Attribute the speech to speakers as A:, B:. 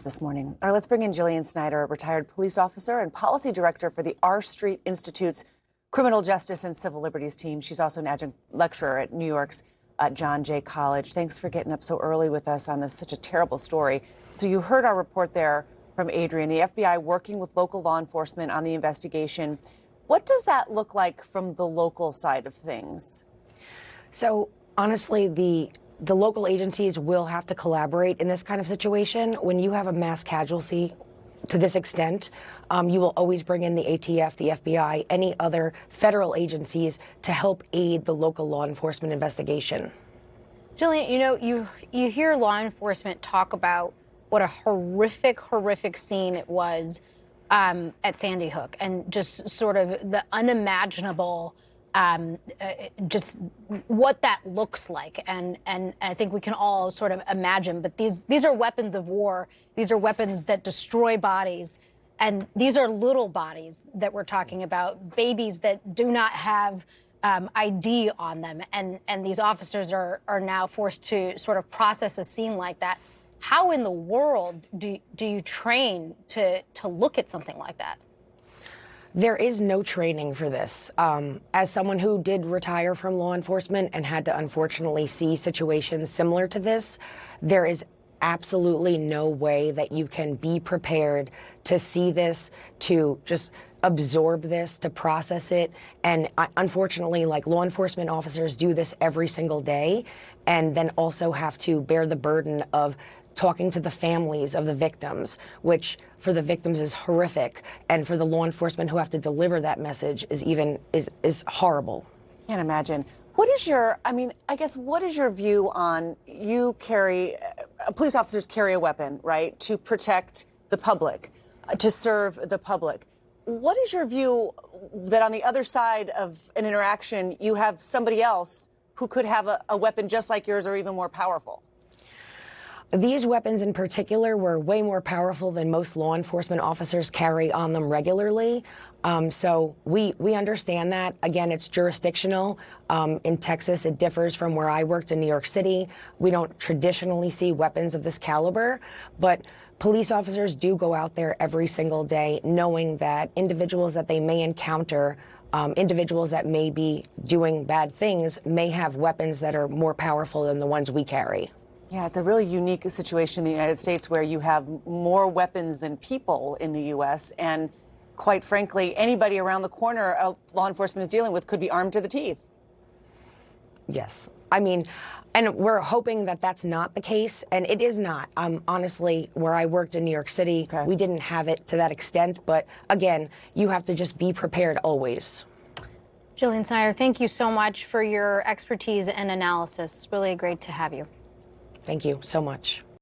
A: this morning. All right, let's bring in Jillian Snyder, a retired police officer and policy director for the R Street Institute's Criminal Justice and Civil Liberties team. She's also an adjunct lecturer at New York's uh, John Jay College. Thanks for getting up so early with us on this such a terrible story. So you heard our report there from Adrian, the FBI working with local law enforcement on the investigation. What does that look like from the local side of things?
B: So honestly, the the local agencies will have to collaborate in this kind of situation. When you have a mass casualty to this extent, um, you will always bring in the ATF, the FBI, any other federal agencies to help aid the local law enforcement investigation.
C: Jillian, you know, you you hear law enforcement talk about what a horrific, horrific scene it was um, at Sandy Hook, and just sort of the unimaginable um, uh, just what that looks like. And, and I think we can all sort of imagine. But these, these are weapons of war. These are weapons that destroy bodies. And these are little bodies that we're talking about, babies that do not have um, ID on them. And, and these officers are, are now forced to sort of process a scene like that. How in the world do, do you train to, to look at something like that?
B: There is no training for this. Um, as someone who did retire from law enforcement and had to unfortunately see situations similar to this, there is absolutely no way that you can be prepared to see this, to just absorb this, to process it. And unfortunately, like law enforcement officers do this every single day and then also have to bear the burden of talking to the families of the victims, which for the victims is horrific, and for the law enforcement who have to deliver that message is even is is horrible.
A: Can't imagine. What is your, I mean, I guess, what is your view on you carry, uh, police officers carry a weapon, right, to protect the public, uh, to serve the public. What is your view that on the other side of an interaction, you have somebody else who could have a, a weapon just like yours or even more powerful?
B: These weapons in particular were way more powerful than most law enforcement officers carry on them regularly. Um, so we we understand that. Again, it's jurisdictional. Um, in Texas, it differs from where I worked in New York City. We don't traditionally see weapons of this caliber, but police officers do go out there every single day knowing that individuals that they may encounter um, individuals that may be doing bad things may have weapons that are more powerful than the ones we carry.
A: Yeah, it's a really unique situation in the United States where you have more weapons than people in the U.S. And quite frankly, anybody around the corner uh, law enforcement is dealing with could be armed to the teeth.
B: Yes. I mean, and we're hoping that that's not the case, and it is not. Um, honestly, where I worked in New York City, okay. we didn't have it to that extent. But again, you have to just be prepared always.
C: Jillian Snyder, thank you so much for your expertise and analysis. Really great to have you.
B: Thank you so much.